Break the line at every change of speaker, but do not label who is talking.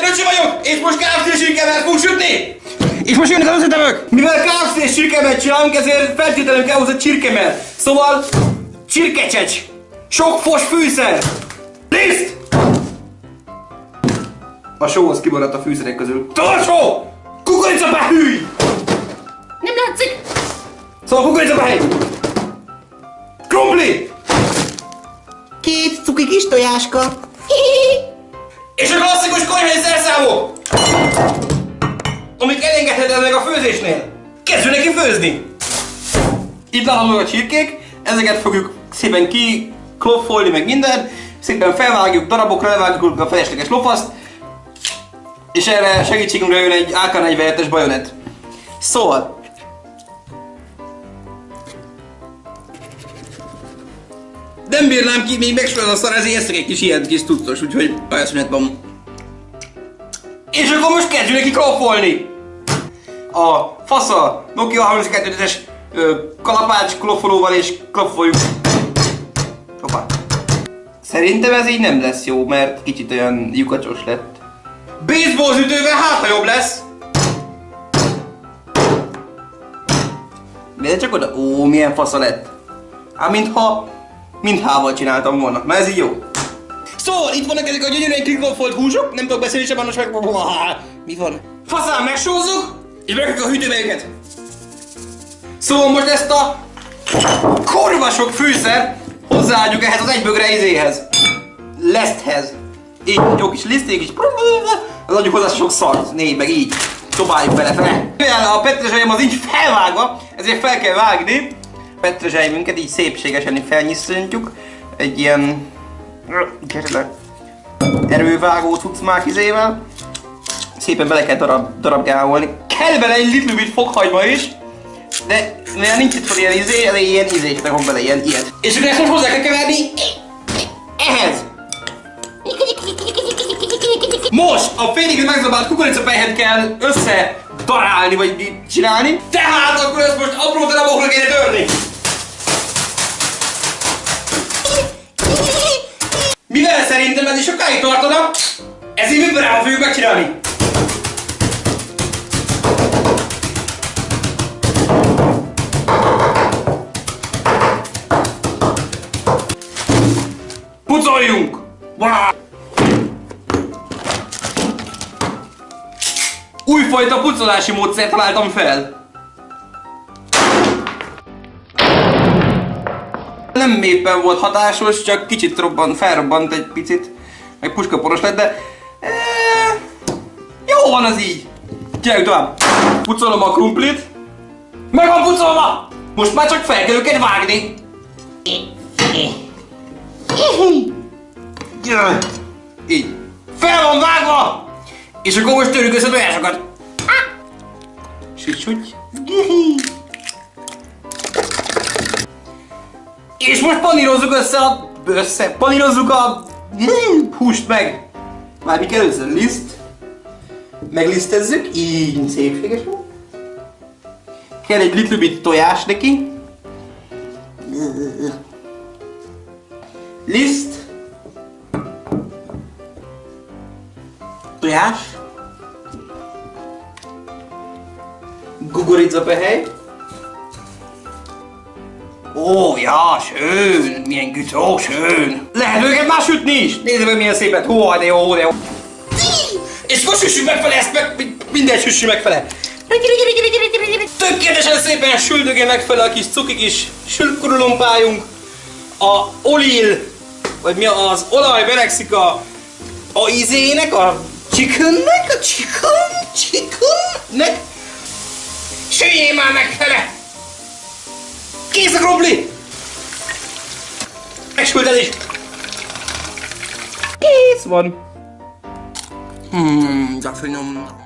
Én öcsi vagyok, és most KFC sírkemet fogunk sütni! És most jönnek az összetevők! Mivel KFC sírkemet csinálunk, ezért feltétlenül kell hozzá csirkemel. Szóval, csirkecsecs! Sok fos fűszer! Liszt! A sóhoz kimaradt a fűszerek közül. Torsó! Kukoricapehű!
Nem látszik!
Szóval kukoricapehely! Krumpli!
Két cuki kis tojáska.
És a klasszikus konyhai szerszámok! Amik elengedhetetlenek a főzésnél. Kezdjünk neki főzni! Itt láthatók a csirkék, ezeket fogjuk szépen ki kloffolni meg minden, szépen felvágjuk darabokra, levágjuk a felesleges lopaszt, és erre segítségünkre jön egy AK-47-es bajonet. Szóval, nem bírnám ki, még megsülöd a szar, ezért eszek egy kis ilyen kis tudtos, úgyhogy ajaszünet van. És akkor most kezdjünk neki kloffolni! A fasza Nokia 32-es kalapács kloffolóval és kloffoljuk. Hoppá. Szerintem ez így nem lesz jó, mert kicsit olyan lyukacsos lett. Baseball ütővel hát, jobb lesz! De csak oda. Ó, milyen fasza lett. Ám mintha mindhával csináltam volna. Na ez így jó. Szóval itt vannak ezek a gyönyörűen klikoffolt húsok, nem tudok beszélni sem, annos meg... Mi van? Faszán megsózzuk, és megrakjuk a hűtőbe őket. Szóval most ezt a kurva sok fűszer hozzáadjuk ehhez az egybögre izéhez. Leszthez. Így, jó kis liszték is. Az adjuk hozzá sok szart. Négy, meg így. Dobáljuk bele fel. Mivel a petrezselyem az így felvágva, ezért fel kell vágni. Petrezselyünket így szépségesen felnyisszintjuk. Egy ilyen... Gyere le. Erővágó cuccmák izével. Szépen bele kell darab, darabgálolni. Kell bele egy little bit is. De mivel nincs itt fel ilyen izé, ezért ilyen izét rakom bele, ilyen ilyet. És akkor ezt most hozzá kell keverni ehhez. Most a félig megzabált kukoricapelyhet kell össze darálni, vagy csinálni. Tehát akkor ezt most apró darabokra kéne törni. Mivel szerintem ez is sokáig tartana, ezért vibrába fogjuk megcsinálni. Pucoljunk! Wow! Újfajta pucolási módszert találtam fel. Nem éppen volt hatásos, csak kicsit robban, felrobbant egy picit. Meg puskaporos lett, de... E, jó van az így. Gyerünk tovább. Pucolom a krumplit. Meg van pucolva! Most már csak fel kell őket vágni. Így. Fel van vágva! És akkor most törjük össze tojásokat. Süt, süt. És most panírozzuk össze a... Össze, panírozzuk a... Húst meg. Mármik először liszt. Meglisztezzük, így szépségesen. Kell egy little bit tojás neki. Liszt. Tojás. Gugorizapehely. Ó, ja, schön, milyen güt, ó, schön. Lehet őket már sütni is. Nézd meg milyen szépet, hó, de jó, de jó. És most süssük megfele ezt, meg minden süssük megfele. Tökéletesen szépen süldögél megfele a kis cuki kis sülkurulumpájunk. A olil, vagy mi az olaj verekszik a, a izének, a chickennek, a chicken, chickennek. Süljél már megfele! Kész a krumpli! Megsült is! Kész van! Hmm, de finom.